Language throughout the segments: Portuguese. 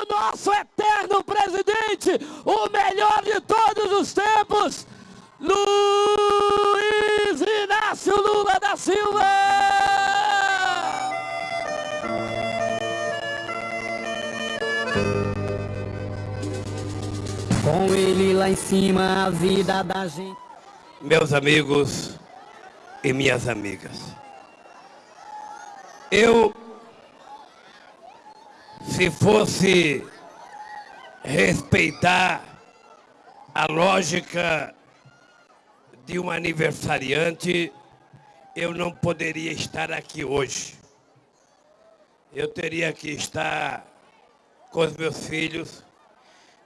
o nosso eterno presidente, o melhor de todos os tempos, Luiz Inácio Lula da Silva! Com ele lá em cima, a vida da gente. Meus amigos e minhas amigas, eu, se fosse respeitar a lógica de um aniversariante, eu não poderia estar aqui hoje. Eu teria que estar com os meus filhos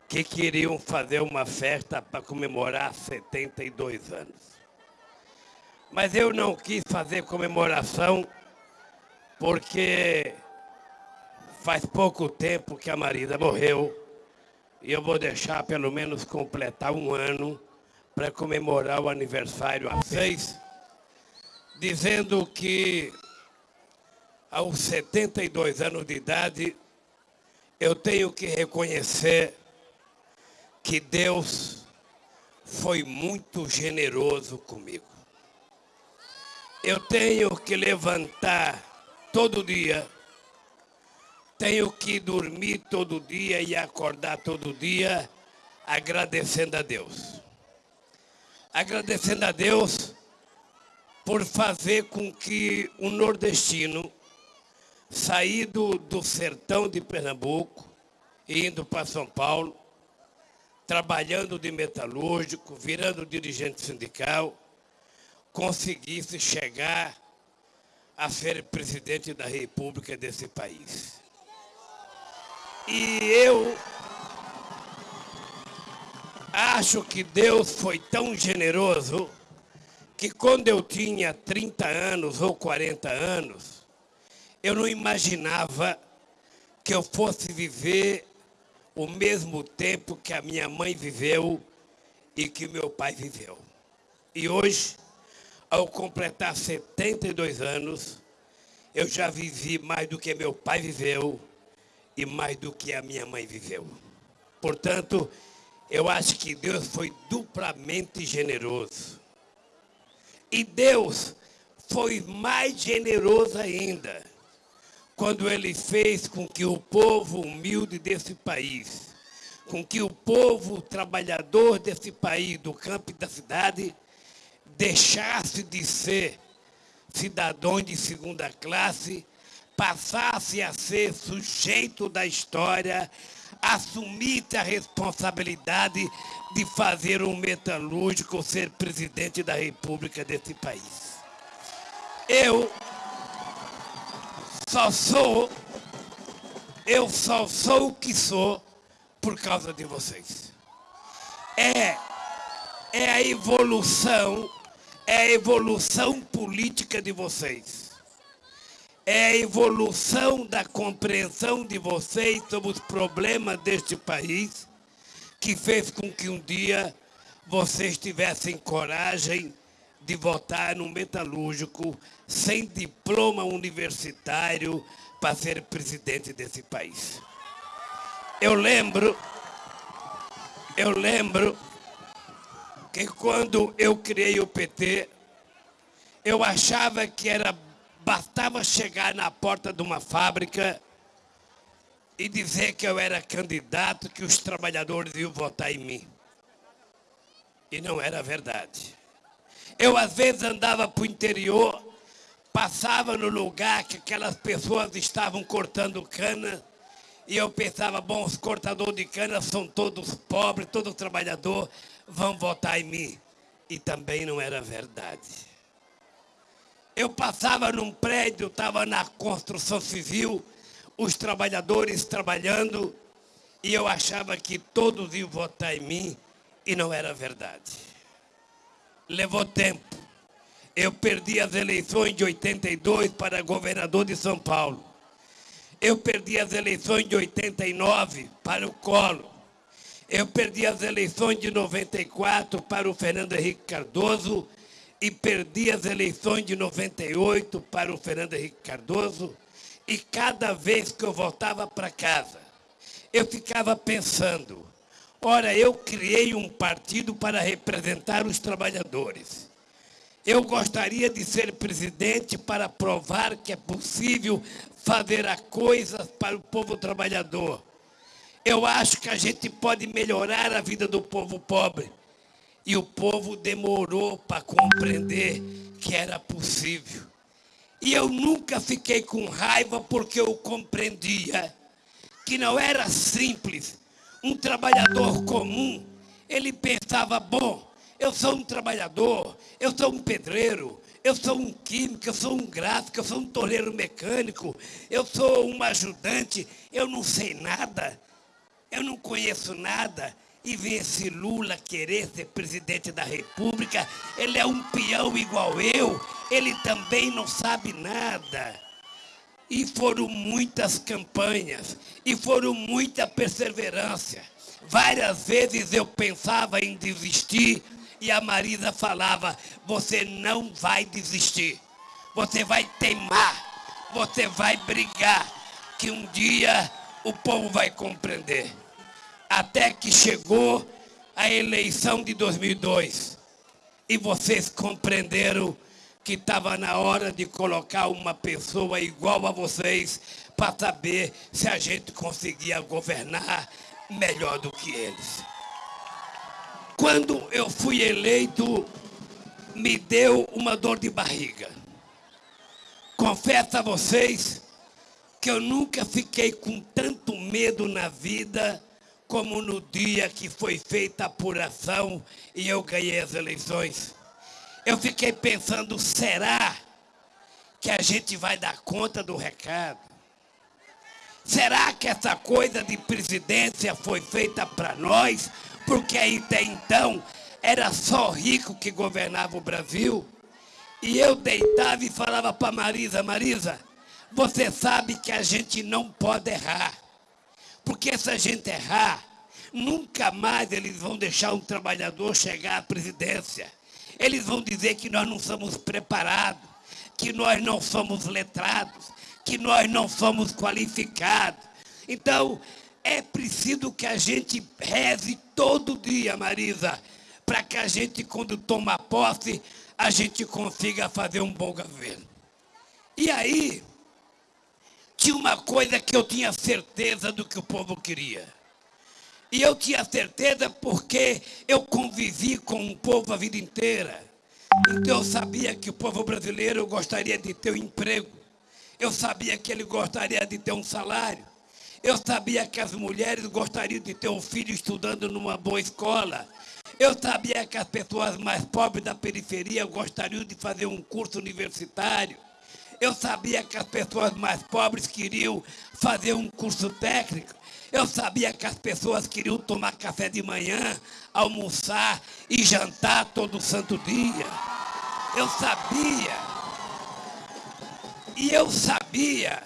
que queriam fazer uma festa para comemorar 72 anos. Mas eu não quis fazer comemoração porque faz pouco tempo que a Marida morreu e eu vou deixar pelo menos completar um ano para comemorar o aniversário a seis, dizendo que aos 72 anos de idade eu tenho que reconhecer que Deus foi muito generoso comigo. Eu tenho que levantar todo dia, tenho que dormir todo dia e acordar todo dia agradecendo a Deus agradecendo a Deus por fazer com que o nordestino, saído do sertão de Pernambuco, indo para São Paulo, trabalhando de metalúrgico, virando dirigente sindical, conseguisse chegar a ser presidente da República desse país. E eu Acho que Deus foi tão generoso que quando eu tinha 30 anos ou 40 anos, eu não imaginava que eu fosse viver o mesmo tempo que a minha mãe viveu e que meu pai viveu. E hoje, ao completar 72 anos, eu já vivi mais do que meu pai viveu e mais do que a minha mãe viveu. Portanto, eu acho que Deus foi duplamente generoso. E Deus foi mais generoso ainda quando ele fez com que o povo humilde desse país, com que o povo trabalhador desse país, do campo e da cidade, deixasse de ser cidadãos de segunda classe, passasse a ser sujeito da história assumisse a responsabilidade de fazer um metalúrgico ser presidente da república desse país. Eu só sou, eu só sou o que sou por causa de vocês. É, é a evolução, é a evolução política de vocês é a evolução da compreensão de vocês sobre os problemas deste país que fez com que um dia vocês tivessem coragem de votar no metalúrgico sem diploma universitário para ser presidente desse país. Eu lembro, eu lembro que quando eu criei o PT, eu achava que era Bastava chegar na porta de uma fábrica e dizer que eu era candidato, que os trabalhadores iam votar em mim. E não era verdade. Eu, às vezes, andava para o interior, passava no lugar que aquelas pessoas estavam cortando cana, e eu pensava, bom, os cortadores de cana são todos pobres, todos trabalhadores, vão votar em mim. E também não era verdade. Eu passava num prédio, estava na construção civil, os trabalhadores trabalhando, e eu achava que todos iam votar em mim, e não era verdade. Levou tempo. Eu perdi as eleições de 82 para governador de São Paulo. Eu perdi as eleições de 89 para o Colo. Eu perdi as eleições de 94 para o Fernando Henrique Cardoso e perdi as eleições de 98 para o Fernando Henrique Cardoso, e cada vez que eu voltava para casa, eu ficava pensando, ora, eu criei um partido para representar os trabalhadores. Eu gostaria de ser presidente para provar que é possível fazer a coisas para o povo trabalhador. Eu acho que a gente pode melhorar a vida do povo pobre. E o povo demorou para compreender que era possível. E eu nunca fiquei com raiva porque eu compreendia que não era simples. Um trabalhador comum, ele pensava, bom, eu sou um trabalhador, eu sou um pedreiro, eu sou um químico, eu sou um gráfico, eu sou um torneiro mecânico, eu sou um ajudante, eu não sei nada, eu não conheço nada. E ver esse Lula querer ser presidente da República, ele é um peão igual eu, ele também não sabe nada. E foram muitas campanhas, e foram muita perseverança. Várias vezes eu pensava em desistir, e a Marisa falava: Você não vai desistir, você vai teimar, você vai brigar, que um dia o povo vai compreender até que chegou a eleição de 2002 e vocês compreenderam que estava na hora de colocar uma pessoa igual a vocês para saber se a gente conseguia governar melhor do que eles. Quando eu fui eleito, me deu uma dor de barriga. Confesso a vocês que eu nunca fiquei com tanto medo na vida como no dia que foi feita a apuração e eu ganhei as eleições. Eu fiquei pensando, será que a gente vai dar conta do recado? Será que essa coisa de presidência foi feita para nós? Porque até então era só rico que governava o Brasil? E eu deitava e falava para Marisa, Marisa, você sabe que a gente não pode errar. Porque se a gente errar, nunca mais eles vão deixar um trabalhador chegar à presidência. Eles vão dizer que nós não somos preparados, que nós não somos letrados, que nós não somos qualificados. Então, é preciso que a gente reze todo dia, Marisa, para que a gente, quando toma posse, a gente consiga fazer um bom governo. E aí, tinha uma coisa que eu tinha certeza do que o povo queria. E eu tinha certeza porque eu convivi com o povo a vida inteira. Então eu sabia que o povo brasileiro gostaria de ter um emprego. Eu sabia que ele gostaria de ter um salário. Eu sabia que as mulheres gostariam de ter um filho estudando numa boa escola. Eu sabia que as pessoas mais pobres da periferia gostariam de fazer um curso universitário. Eu sabia que as pessoas mais pobres queriam fazer um curso técnico. Eu sabia que as pessoas queriam tomar café de manhã, almoçar e jantar todo santo dia. Eu sabia. E eu sabia.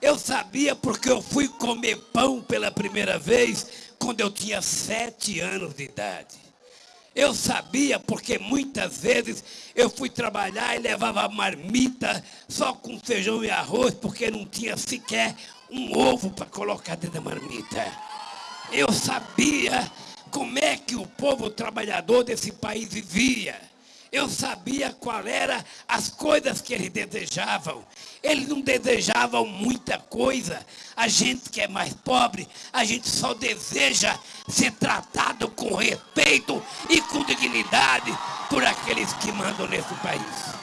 Eu sabia porque eu fui comer pão pela primeira vez quando eu tinha sete anos de idade. Eu sabia porque muitas vezes eu fui trabalhar e levava marmita só com feijão e arroz, porque não tinha sequer um ovo para colocar dentro da marmita. Eu sabia como é que o povo trabalhador desse país vivia. Eu sabia qual era as coisas que eles desejavam. Eles não desejavam muita coisa. A gente que é mais pobre, a gente só deseja ser tratado com respeito e com dignidade por aqueles que mandam nesse país.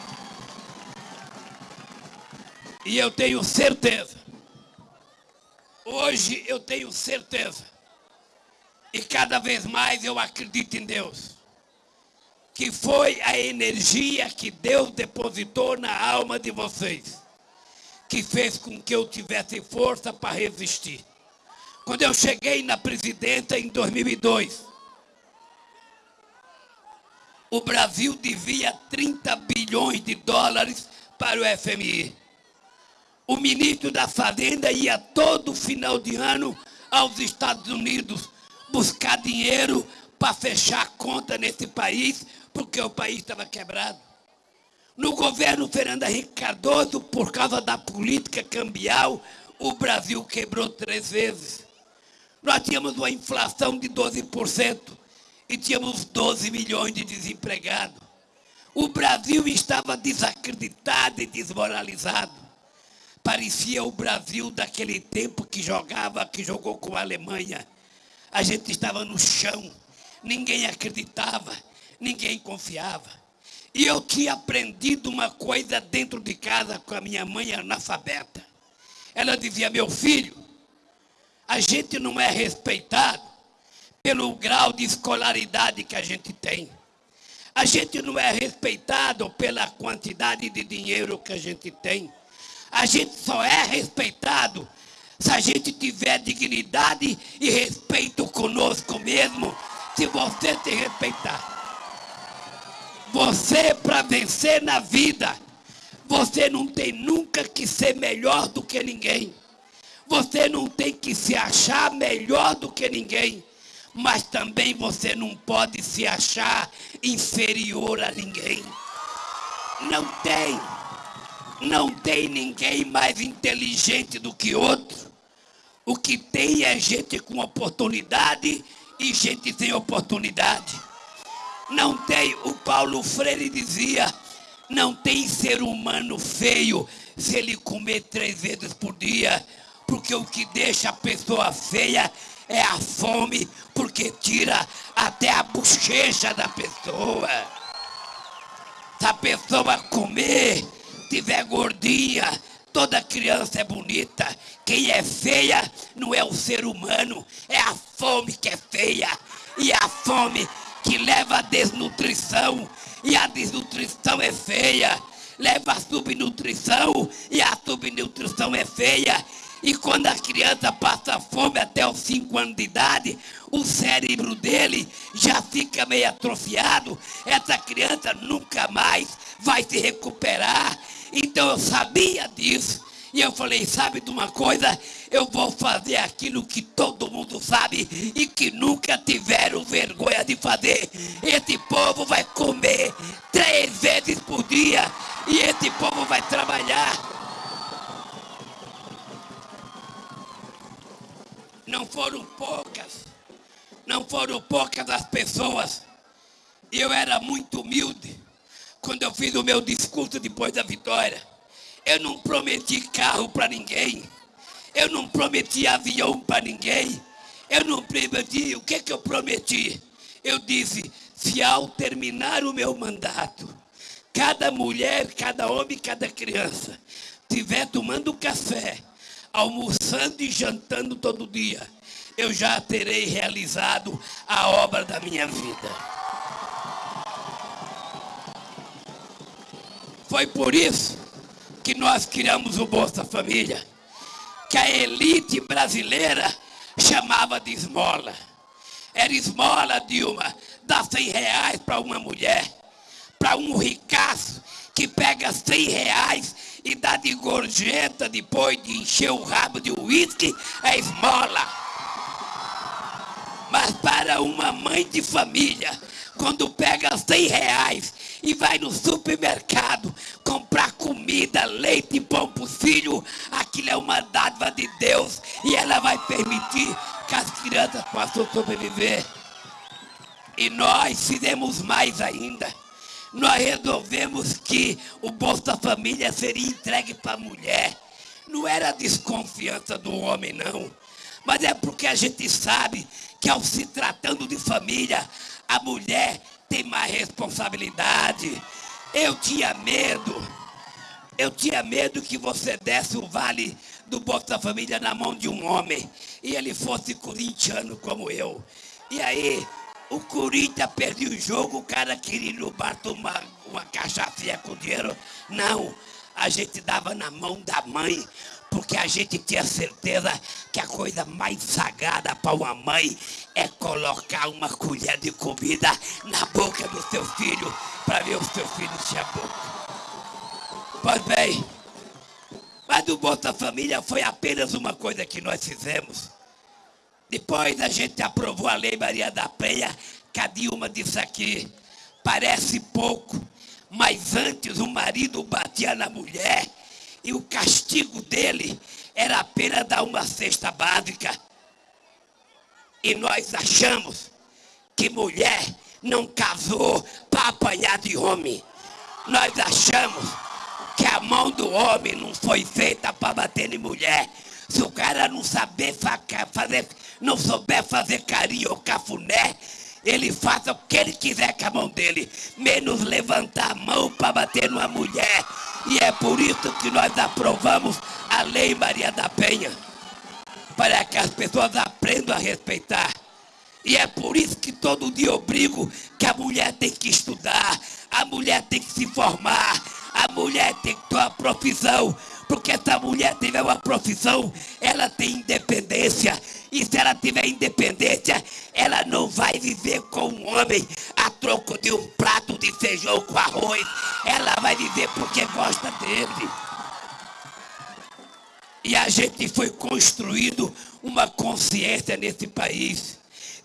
E eu tenho certeza, hoje eu tenho certeza, e cada vez mais eu acredito em Deus que foi a energia que Deus depositou na alma de vocês, que fez com que eu tivesse força para resistir. Quando eu cheguei na presidência em 2002, o Brasil devia 30 bilhões de dólares para o FMI. O ministro da Fazenda ia todo final de ano aos Estados Unidos buscar dinheiro para fechar a conta nesse país porque o país estava quebrado. No governo Fernando Henrique Cardoso, por causa da política cambial, o Brasil quebrou três vezes. Nós tínhamos uma inflação de 12% e tínhamos 12 milhões de desempregados. O Brasil estava desacreditado e desmoralizado. Parecia o Brasil daquele tempo que jogava, que jogou com a Alemanha. A gente estava no chão, ninguém acreditava, ninguém confiava. E eu tinha aprendido uma coisa dentro de casa com a minha mãe analfabeta. Ela dizia: Meu filho, a gente não é respeitado pelo grau de escolaridade que a gente tem. A gente não é respeitado pela quantidade de dinheiro que a gente tem. A gente só é respeitado se a gente tiver dignidade e respeito conosco mesmo, se você te respeitar. Você, para vencer na vida, você não tem nunca que ser melhor do que ninguém. Você não tem que se achar melhor do que ninguém. Mas também você não pode se achar inferior a ninguém. Não tem. Não tem ninguém mais inteligente do que outro. O que tem é gente com oportunidade e gente sem oportunidade. Não tem, o Paulo Freire dizia, não tem ser humano feio se ele comer três vezes por dia, porque o que deixa a pessoa feia é a fome, porque tira até a bochecha da pessoa. Se a pessoa comer, tiver gordinha, toda criança é bonita. Quem é feia não é o ser humano, é a fome que é feia. E a fome que leva a desnutrição, e a desnutrição é feia. Leva a subnutrição, e a subnutrição é feia. E quando a criança passa fome até os 5 anos de idade, o cérebro dele já fica meio atrofiado. Essa criança nunca mais vai se recuperar. Então eu sabia disso. E eu falei, sabe de uma coisa? Eu vou fazer aquilo que todo mundo sabe e que nunca tiveram vergonha de fazer. Esse povo vai comer três vezes por dia e esse povo vai trabalhar. Não foram poucas, não foram poucas as pessoas. Eu era muito humilde quando eu fiz o meu discurso depois da vitória. Eu não prometi carro para ninguém. Eu não prometi avião para ninguém. Eu não prometi. O que, que eu prometi? Eu disse: se ao terminar o meu mandato, cada mulher, cada homem, cada criança estiver tomando café, almoçando e jantando todo dia, eu já terei realizado a obra da minha vida. Foi por isso que nós criamos o Bolsa Família, que a elite brasileira chamava de esmola. Era esmola, Dilma, dá 100 reais para uma mulher, para um ricaço que pega 100 reais e dá de gorjeta depois de encher o rabo de uísque, é esmola. Mas para uma mãe de família, quando pega 100 reais e vai no supermercado comprar comida, leite e pão para o filho, aquilo é uma dádiva de Deus e ela vai permitir que as crianças possam sobreviver. E nós fizemos mais ainda. Nós resolvemos que o Bolsa Família seria entregue para a mulher. Não era desconfiança do homem, não. Mas é porque a gente sabe que ao se tratando de família, a mulher tem mais responsabilidade. Eu tinha medo. Eu tinha medo que você desse o vale do Bolsa Família na mão de um homem e ele fosse corintiano como eu. E aí, o Corinthians perdeu o jogo, o cara queria ir no bar tomar uma cachaça com dinheiro. Não, a gente dava na mão da mãe porque a gente tinha certeza que a coisa mais sagrada para uma mãe é colocar uma colher de comida na boca do seu filho para ver o seu filho a boca. Pois bem, mas o Bolsa Família foi apenas uma coisa que nós fizemos. Depois a gente aprovou a Lei Maria da Penha, que a Dilma disse aqui, parece pouco, mas antes o marido batia na mulher e o castigo dele era apenas dar uma cesta básica. E nós achamos que mulher não casou para apanhar de homem. Nós achamos que a mão do homem não foi feita para bater em mulher. Se o cara não saber fazer, não souber fazer carinho ou cafuné, ele faça o que ele quiser com a mão dele, menos levantar a mão para bater numa mulher. E é por isso que nós aprovamos a Lei Maria da Penha, para que as pessoas aprendam a respeitar. E é por isso que todo dia eu brigo que a mulher tem que estudar, a mulher tem que se formar, a mulher tem que ter uma profissão, porque se a mulher tiver uma profissão, ela tem independência. E se ela tiver independência, ela não vai viver com um homem a troco de um prato de feijão com arroz. Ela vai viver porque gosta dele. E a gente foi construindo uma consciência nesse país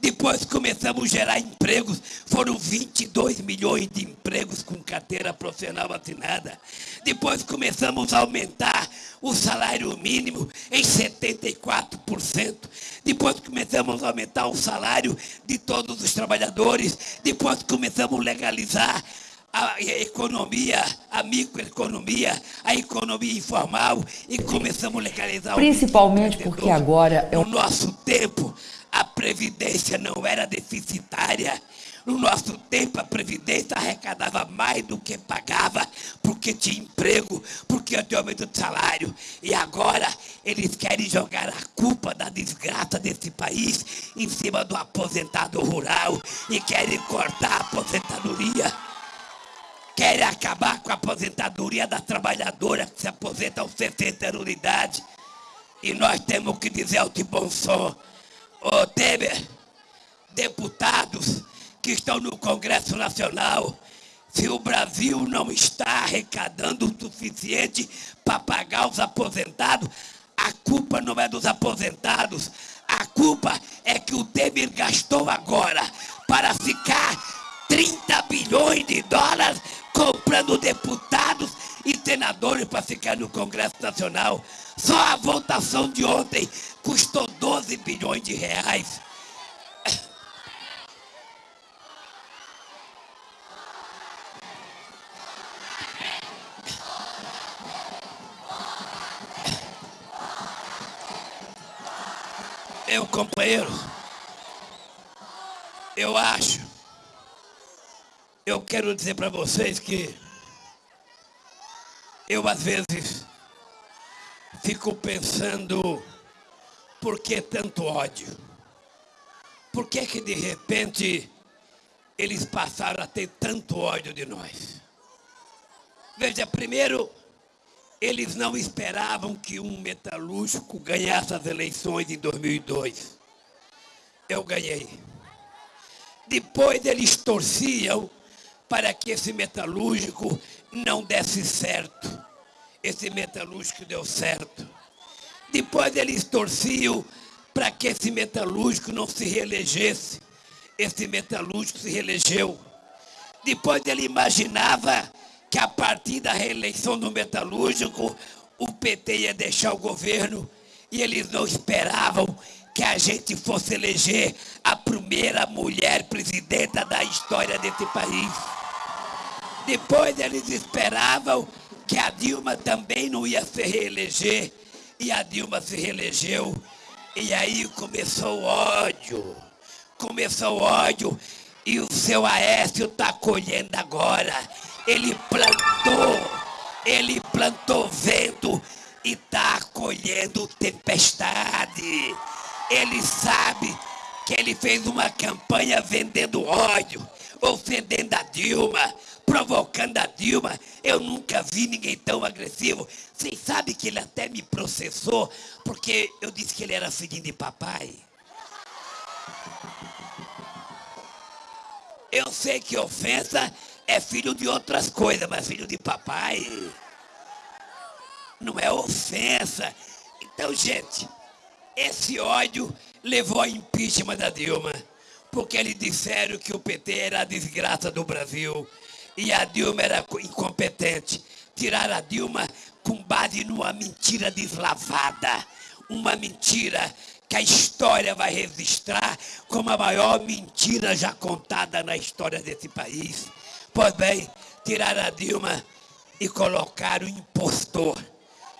depois começamos a gerar empregos. Foram 22 milhões de empregos com carteira profissional assinada. Depois começamos a aumentar o salário mínimo em 74%. Depois começamos a aumentar o salário de todos os trabalhadores. Depois começamos a legalizar a economia, a microeconomia, a economia informal e começamos a legalizar Principalmente porque agora é o nosso tempo a Previdência não era deficitária. No nosso tempo, a Previdência arrecadava mais do que pagava, porque tinha emprego, porque tinha aumento de salário. E agora, eles querem jogar a culpa da desgraça desse país em cima do aposentado rural e querem cortar a aposentadoria. Querem acabar com a aposentadoria da trabalhadora que se aposenta aos 60 anos de idade. E nós temos que dizer ao de bom som Ô Temer, deputados que estão no Congresso Nacional, se o Brasil não está arrecadando o suficiente para pagar os aposentados, a culpa não é dos aposentados, a culpa é que o Temer gastou agora para ficar 30 bilhões de dólares comprando deputados e senadores para ficar no Congresso Nacional. Só a votação de ontem custou 12 bilhões de reais. Eu, companheiro, eu acho, eu quero dizer para vocês que eu às vezes fico pensando por que tanto ódio? Por que que de repente eles passaram a ter tanto ódio de nós? Veja, primeiro, eles não esperavam que um metalúrgico ganhasse as eleições em 2002. Eu ganhei. Depois eles torciam para que esse metalúrgico não desse certo. Esse metalúrgico deu certo. Depois eles torciam para que esse metalúrgico não se reelegesse. Esse metalúrgico se reelegeu. Depois ele imaginava que a partir da reeleição do metalúrgico, o PT ia deixar o governo e eles não esperavam que a gente fosse eleger a primeira mulher presidenta da história desse país. Depois eles esperavam que a Dilma também não ia se reeleger e a Dilma se reelegeu. E aí começou o ódio. Começou o ódio. E o seu Aécio está colhendo agora. Ele plantou. Ele plantou vento e está colhendo tempestade. Ele sabe que ele fez uma campanha vendendo ódio, ofendendo a Dilma, provocando a Dilma. Eu nunca vi ninguém tão agressivo. Vocês sabem que ele até me processou porque eu disse que ele era filhinho de papai. Eu sei que ofensa é filho de outras coisas, mas filho de papai não é ofensa. Então, gente, esse ódio levou ao impeachment da Dilma, porque eles disseram que o PT era a desgraça do Brasil e a Dilma era incompetente. Tiraram a Dilma com base numa mentira deslavada, uma mentira que a história vai registrar como a maior mentira já contada na história desse país. Pois bem, tirar a Dilma e colocar o impostor,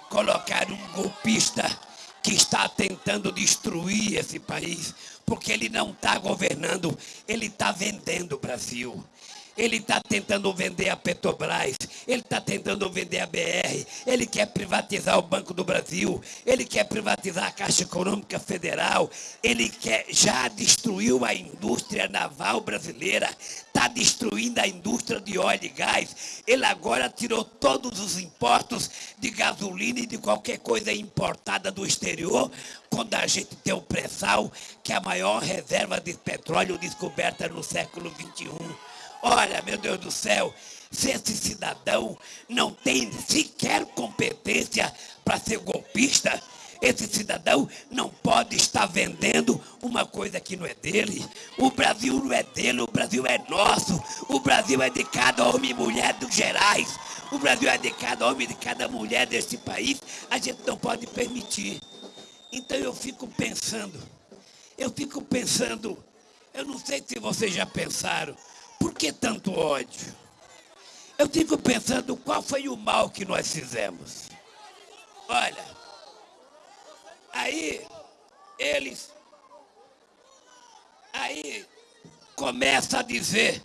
colocar um golpista que está tentando destruir esse país, porque ele não está governando, ele está vendendo o Brasil. Ele está tentando vender a Petrobras, ele está tentando vender a BR, ele quer privatizar o Banco do Brasil, ele quer privatizar a Caixa Econômica Federal, ele quer, já destruiu a indústria naval brasileira, está destruindo a indústria de óleo e gás. Ele agora tirou todos os impostos de gasolina e de qualquer coisa importada do exterior, quando a gente tem o pré-sal, que é a maior reserva de petróleo descoberta no século XXI. Olha, meu Deus do céu, se esse cidadão não tem sequer competência para ser golpista, esse cidadão não pode estar vendendo uma coisa que não é dele. O Brasil não é dele, o Brasil é nosso. O Brasil é de cada homem e mulher dos Gerais. O Brasil é de cada homem e de cada mulher desse país. A gente não pode permitir. Então eu fico pensando, eu fico pensando, eu não sei se vocês já pensaram, por que tanto ódio? Eu fico pensando qual foi o mal que nós fizemos. Olha, aí eles, aí começa a dizer,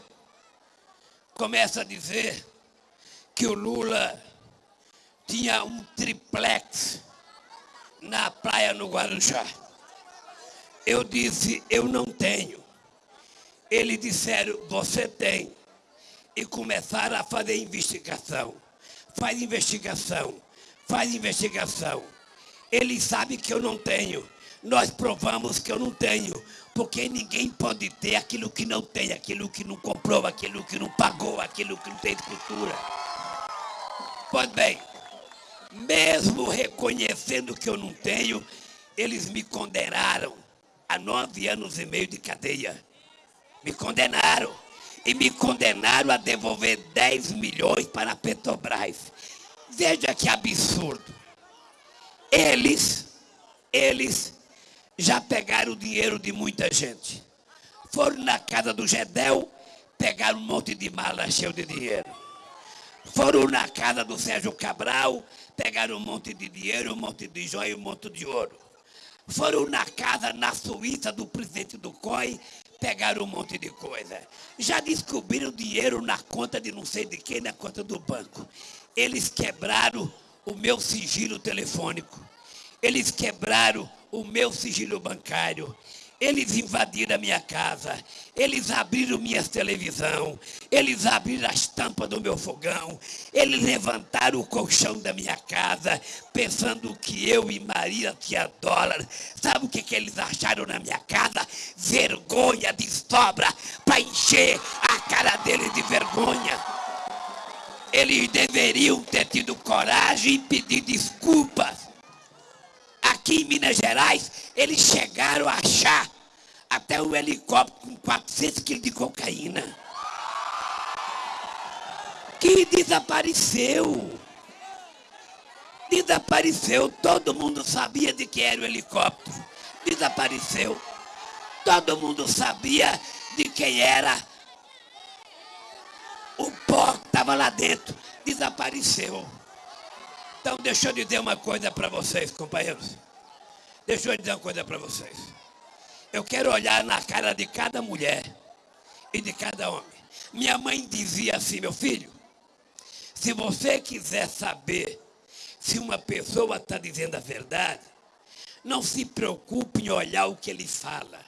começa a dizer que o Lula tinha um triplex na praia no Guarujá. Eu disse, eu não tenho. Eles disseram, você tem. E começaram a fazer investigação. Faz investigação, faz investigação. Eles sabem que eu não tenho. Nós provamos que eu não tenho. Porque ninguém pode ter aquilo que não tem, aquilo que não comprou, aquilo que não pagou, aquilo que não tem escritura. Pois bem, mesmo reconhecendo que eu não tenho, eles me condenaram a nove anos e meio de cadeia. Me condenaram. E me condenaram a devolver 10 milhões para a Petrobras. Veja que absurdo. Eles, eles já pegaram o dinheiro de muita gente. Foram na casa do Gedel, pegaram um monte de mala cheio de dinheiro. Foram na casa do Sérgio Cabral, pegaram um monte de dinheiro, um monte de joia, um monte de ouro. Foram na casa na Suíça do presidente do COI, pegaram um monte de coisa. Já descobriram dinheiro na conta de não sei de quem, na conta do banco. Eles quebraram o meu sigilo telefônico. Eles quebraram o meu sigilo bancário. Eles invadiram a minha casa, eles abriram minha televisão, eles abriram as tampas do meu fogão, eles levantaram o colchão da minha casa, pensando que eu e Maria tinha dólar. Sabe o que, que eles acharam na minha casa? Vergonha de sobra para encher a cara deles de vergonha. Eles deveriam ter tido coragem e pedir desculpas aqui em Minas Gerais, eles chegaram a achar até um helicóptero com 400 quilos de cocaína. Que desapareceu. Desapareceu. Todo mundo sabia de que era o helicóptero. Desapareceu. Todo mundo sabia de quem era o pó que estava lá dentro. Desapareceu. Então, deixa eu dizer uma coisa para vocês, companheiros. Deixa eu dizer uma coisa para vocês. Eu quero olhar na cara de cada mulher e de cada homem. Minha mãe dizia assim, meu filho, se você quiser saber se uma pessoa está dizendo a verdade, não se preocupe em olhar o que ele fala.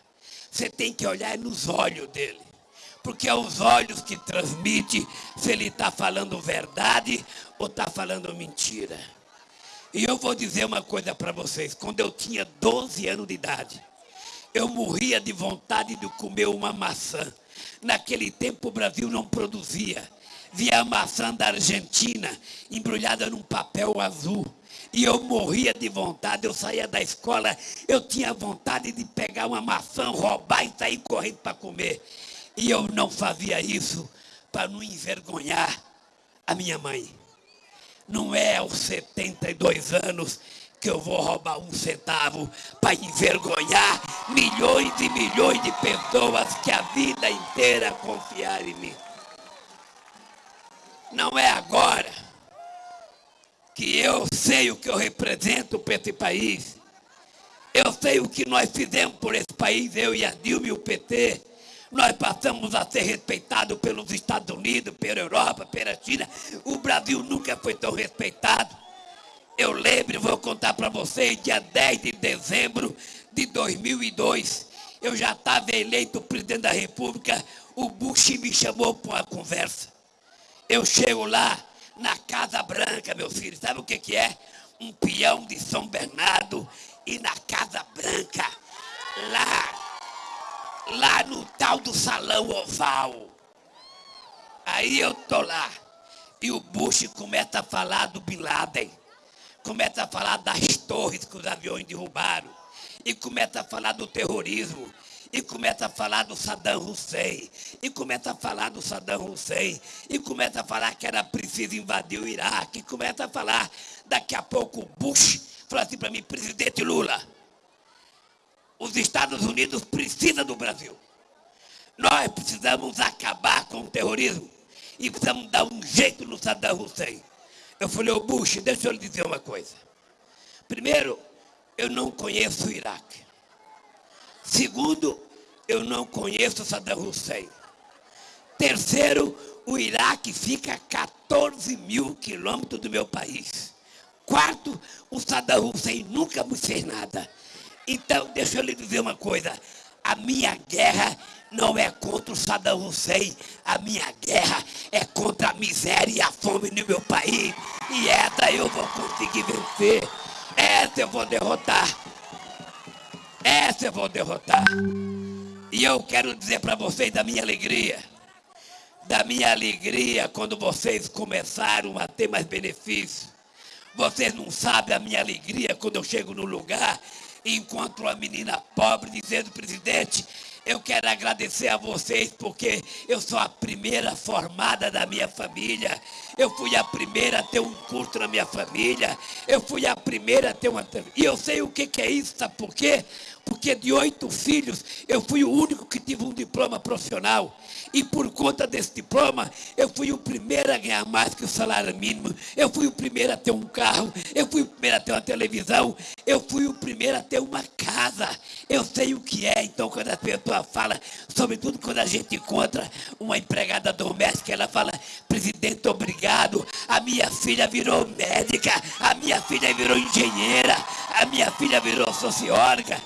Você tem que olhar nos olhos dele. Porque é os olhos que transmite se ele está falando verdade ou está falando mentira. E eu vou dizer uma coisa para vocês. Quando eu tinha 12 anos de idade, eu morria de vontade de comer uma maçã. Naquele tempo o Brasil não produzia. Via a maçã da Argentina embrulhada num papel azul. E eu morria de vontade, eu saía da escola, eu tinha vontade de pegar uma maçã, roubar e sair correndo para comer. E eu não fazia isso para não envergonhar a minha mãe. Não é aos 72 anos que eu vou roubar um centavo para envergonhar milhões e milhões de pessoas que a vida inteira confiaram em mim. Não é agora que eu sei o que eu represento para esse país. Eu sei o que nós fizemos por esse país, eu e a Dilma e o PT. Nós passamos a ser respeitados pelos Estados Unidos, pela Europa, pela China. O Brasil nunca foi tão respeitado. Eu lembro, vou contar para vocês, dia 10 de dezembro de 2002, eu já estava eleito presidente da República, o Bush me chamou para uma conversa. Eu chego lá na Casa Branca, meu filho, sabe o que, que é? Um peão de São Bernardo e na Casa Branca, lá, lá no tal do Salão Oval. Aí eu tô lá e o Bush começa a falar do Bin Laden começa a falar das torres que os aviões derrubaram, e começa a falar do terrorismo, e começa a falar do Saddam Hussein, e começa a falar do Saddam Hussein, e começa a falar que era preciso invadir o Iraque, e começa a falar, daqui a pouco o Bush fala assim para mim, presidente Lula, os Estados Unidos precisam do Brasil. Nós precisamos acabar com o terrorismo e precisamos dar um jeito no Saddam Hussein. Eu falei, ô Bush, deixa eu lhe dizer uma coisa. Primeiro, eu não conheço o Iraque. Segundo, eu não conheço Saddam Hussein. Terceiro, o Iraque fica a 14 mil quilômetros do meu país. Quarto, o Saddam Hussein nunca me fez nada. Então, deixa eu lhe dizer uma coisa. A minha guerra não é contra o Saddam Hussein. A minha guerra é contra a miséria e a fome no meu país. E essa eu vou conseguir vencer. Essa eu vou derrotar. Essa eu vou derrotar. E eu quero dizer para vocês da minha alegria. Da minha alegria quando vocês começaram a ter mais benefícios. Vocês não sabem a minha alegria quando eu chego no lugar e encontro uma menina pobre dizendo, presidente, eu quero agradecer a vocês porque eu sou a primeira formada da minha família. Eu fui a primeira a ter um curso na minha família. Eu fui a primeira a ter uma. E eu sei o que, que é isso, sabe por quê? Porque de oito filhos, eu fui o único que tive um diploma profissional. E por conta desse diploma, eu fui o primeiro a ganhar mais que o salário mínimo. Eu fui o primeiro a ter um carro. Eu fui o primeiro a ter uma televisão. Eu fui o primeiro a ter uma casa. Eu sei o que é. Então, quando a pessoa fala, sobretudo quando a gente encontra uma empregada doméstica, ela fala: presidente, obrigado. A minha filha virou médica. A minha filha virou engenheira. A minha filha virou socióloga.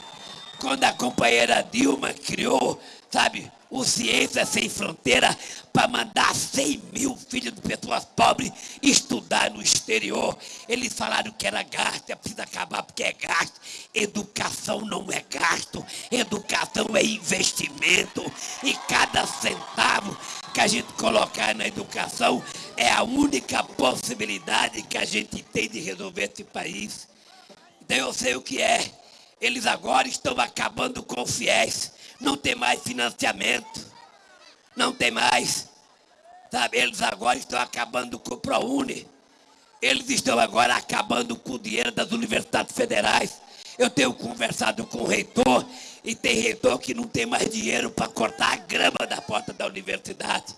Quando a companheira Dilma criou, sabe, o Ciência Sem Fronteira para mandar 100 mil filhos de pessoas pobres estudar no exterior. Eles falaram que era gasto, é preciso acabar porque é gasto. Educação não é gasto, educação é investimento. E cada centavo que a gente colocar na educação é a única possibilidade que a gente tem de resolver esse país. Então eu sei o que é. Eles agora estão acabando com os fiéis não tem mais financiamento, não tem mais. Sabe, eles agora estão acabando com o ProUni. Eles estão agora acabando com o dinheiro das universidades federais. Eu tenho conversado com o reitor e tem reitor que não tem mais dinheiro para cortar a grama da porta da universidade.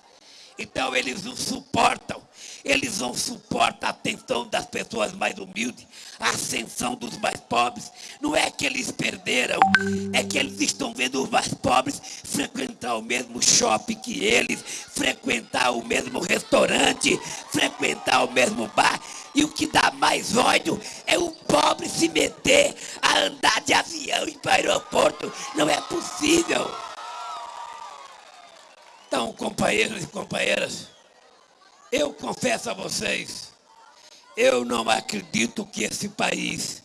Então eles não suportam. Eles não suportam a atenção das pessoas mais humildes, a ascensão dos mais pobres. Não é que eles perderam, é que eles estão vendo os mais pobres frequentar o mesmo shopping que eles, frequentar o mesmo restaurante, frequentar o mesmo bar. E o que dá mais ódio é o pobre se meter a andar de avião e para o aeroporto. Não é possível. Então, companheiros e companheiras, eu confesso a vocês, eu não acredito que esse país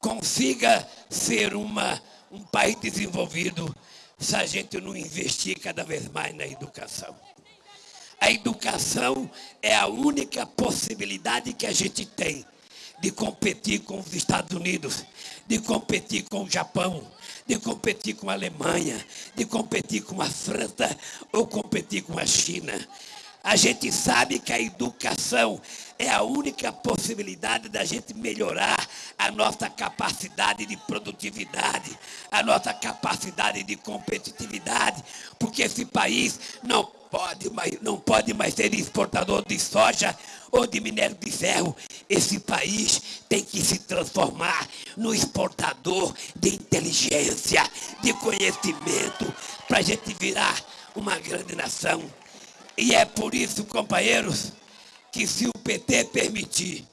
consiga ser uma, um país desenvolvido se a gente não investir cada vez mais na educação. A educação é a única possibilidade que a gente tem de competir com os Estados Unidos, de competir com o Japão, de competir com a Alemanha, de competir com a França ou competir com a China. A gente sabe que a educação é a única possibilidade da gente melhorar a nossa capacidade de produtividade, a nossa capacidade de competitividade, porque esse país não pode mais, não pode mais ser exportador de soja ou de minério de ferro. Esse país tem que se transformar no exportador de inteligência, de conhecimento, para a gente virar uma grande nação. E é por isso, companheiros, que se o PT permitir,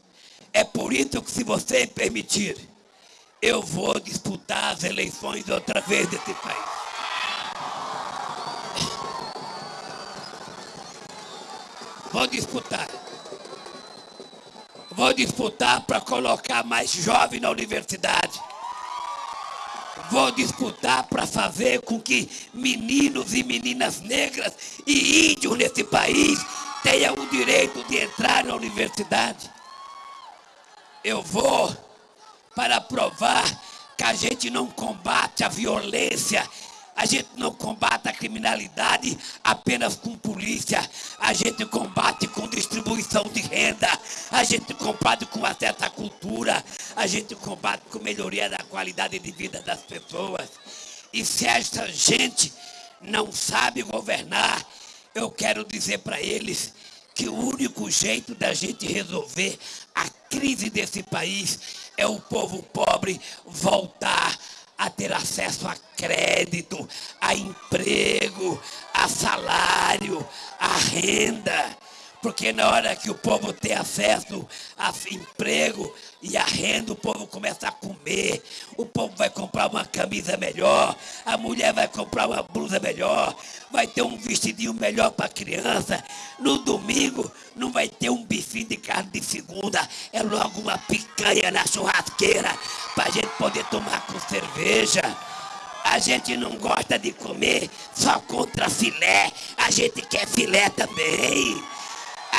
é por isso que se você permitir, eu vou disputar as eleições outra vez desse país. Vou disputar. Vou disputar para colocar mais jovem na universidade. Vou disputar para fazer com que meninos e meninas negras e índios nesse país tenham o direito de entrar na universidade. Eu vou para provar que a gente não combate a violência a gente não combate a criminalidade apenas com polícia. A gente combate com distribuição de renda. A gente combate com acesso à cultura. A gente combate com melhoria da qualidade de vida das pessoas. E se essa gente não sabe governar, eu quero dizer para eles que o único jeito da gente resolver a crise desse país é o povo pobre voltar a ter acesso a crédito, a emprego, a salário, a renda. Porque na hora que o povo tem acesso a emprego e a renda, o povo começa a comer, o povo vai comprar uma camisa melhor, a mulher vai comprar uma blusa melhor, vai ter um vestidinho melhor para a criança. No domingo não vai ter um bifinho de carne de segunda, é logo uma picanha na churrasqueira para a gente poder tomar com cerveja. A gente não gosta de comer só contra filé, a gente quer filé também.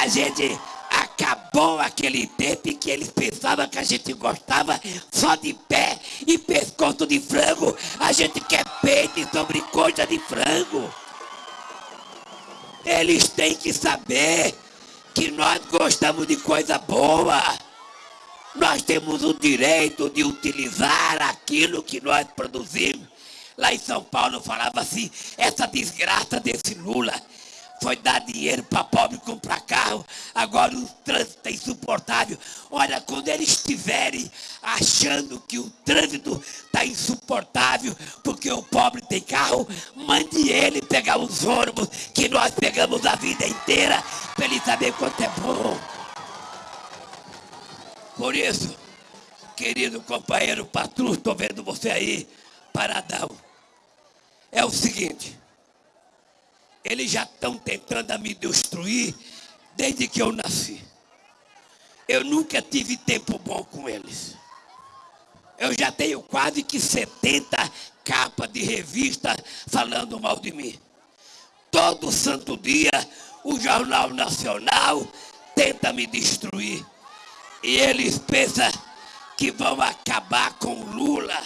A gente acabou aquele tempo em que eles pensavam que a gente gostava só de pé e pescoço de frango. A gente quer peito e sobrecoxa de frango. Eles têm que saber que nós gostamos de coisa boa. Nós temos o direito de utilizar aquilo que nós produzimos. Lá em São Paulo falava assim, essa desgraça desse Lula foi dar dinheiro para pobre comprar carro, agora o trânsito é insuportável. Olha, quando eles estiverem achando que o trânsito está insuportável porque o pobre tem carro, mande ele pegar os ônibus que nós pegamos a vida inteira para ele saber quanto é bom. Por isso, querido companheiro patrão, estou vendo você aí, paradão. É o seguinte. Eles já estão tentando me destruir desde que eu nasci. Eu nunca tive tempo bom com eles. Eu já tenho quase que 70 capas de revista falando mal de mim. Todo santo dia o Jornal Nacional tenta me destruir. E eles pensam que vão acabar com Lula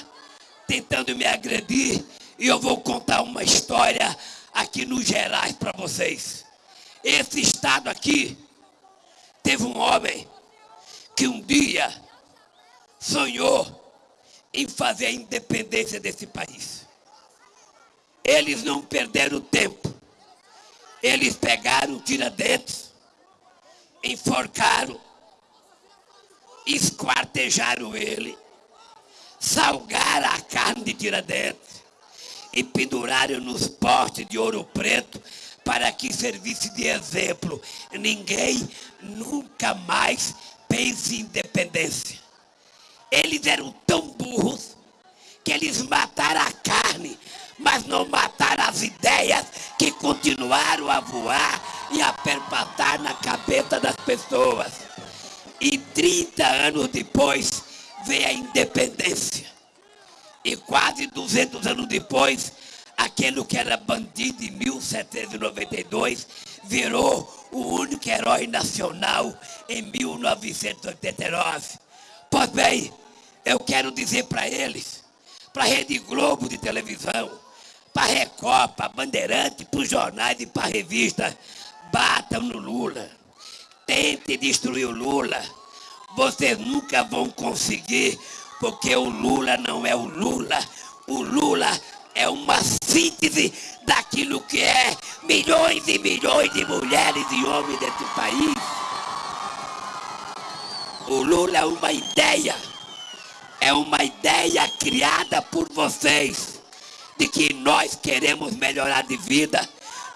tentando me agredir. E eu vou contar uma história aqui no Gerais para vocês. Esse estado aqui teve um homem que um dia sonhou em fazer a independência desse país. Eles não perderam tempo. Eles pegaram tiradentes, enforcaram, esquartejaram ele, salgaram a carne de tiradentes, e penduraram nos postes de ouro preto para que servisse de exemplo. Ninguém nunca mais pense em independência. Eles eram tão burros que eles mataram a carne, mas não mataram as ideias que continuaram a voar e a perpatar na cabeça das pessoas. E 30 anos depois veio a independência. E quase 200 anos depois, aquele que era bandido em 1792 virou o único herói nacional em 1989. Pois bem, eu quero dizer para eles, para a Rede Globo de televisão, para a Record, para Bandeirante, para os jornais e para a revista, batam no Lula, tente destruir o Lula. Vocês nunca vão conseguir, porque o Lula não é o Lula. O Lula é uma síntese daquilo que é milhões e milhões de mulheres e homens desse país. O Lula é uma ideia, é uma ideia criada por vocês, de que nós queremos melhorar de vida,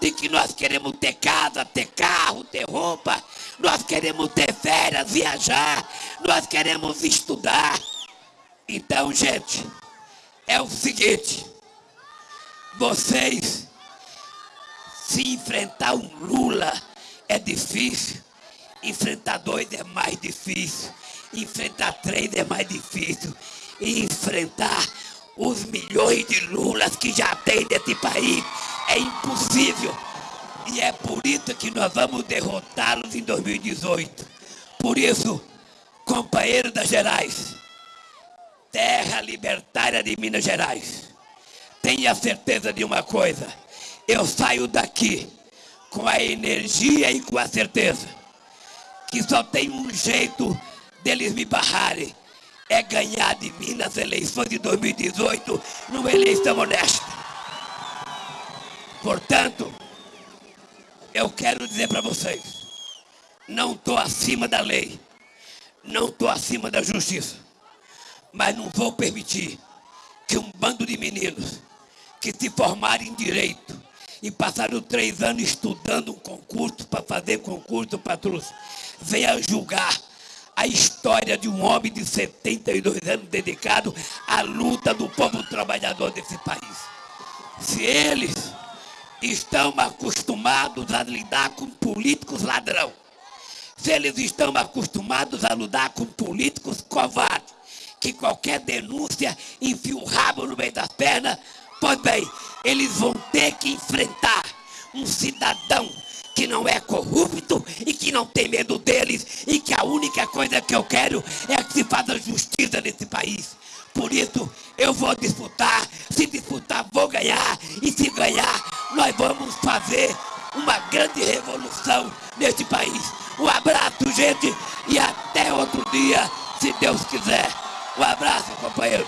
de que nós queremos ter casa, ter carro, ter roupa, nós queremos ter férias, viajar, nós queremos estudar. Então, gente, é o seguinte, vocês se enfrentar um Lula é difícil, enfrentar dois é mais difícil, enfrentar três é mais difícil, e enfrentar os milhões de Lulas que já tem nesse país é impossível. E é por isso que nós vamos derrotá-los em 2018. Por isso, companheiros das Gerais, terra libertária de Minas Gerais, tenha certeza de uma coisa, eu saio daqui com a energia e com a certeza que só tem um jeito deles me barrarem, é ganhar de mim nas eleições de 2018, numa eleição honesta. Portanto, eu quero dizer para vocês, não estou acima da lei, não estou acima da justiça, mas não vou permitir que um bando de meninos que se formarem em direito e passaram três anos estudando um concurso para fazer concurso para venha julgar a história de um homem de 72 anos dedicado à luta do povo trabalhador desse país. Se eles estão acostumados a lidar com políticos ladrão, se eles estão acostumados a lidar com políticos covardes, que qualquer denúncia enfia o rabo no meio das pernas, Pois bem, eles vão ter que enfrentar um cidadão que não é corrupto e que não tem medo deles e que a única coisa que eu quero é que se faça justiça nesse país. Por isso, eu vou disputar, se disputar, vou ganhar, e se ganhar, nós vamos fazer uma grande revolução nesse país. Um abraço, gente, e até outro dia, se Deus quiser. Um abraço, companheiros.